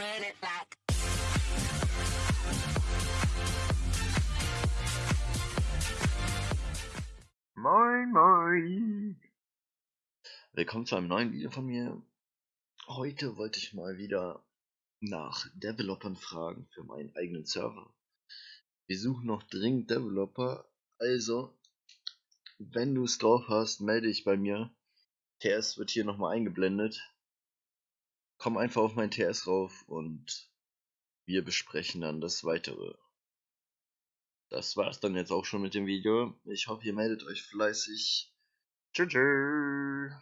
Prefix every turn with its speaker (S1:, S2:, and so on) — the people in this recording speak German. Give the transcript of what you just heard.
S1: it.
S2: Moin, moin! Willkommen zu einem neuen Video von mir. Heute wollte ich mal wieder nach Developern fragen für meinen eigenen Server. Wir suchen noch dringend Developer, also wenn du es drauf hast, melde dich bei mir. TS wird hier nochmal eingeblendet. Komm einfach auf mein TS rauf und wir besprechen dann das weitere das war's dann jetzt auch schon mit dem Video. Ich hoffe, ihr meldet euch fleißig. Tschüss.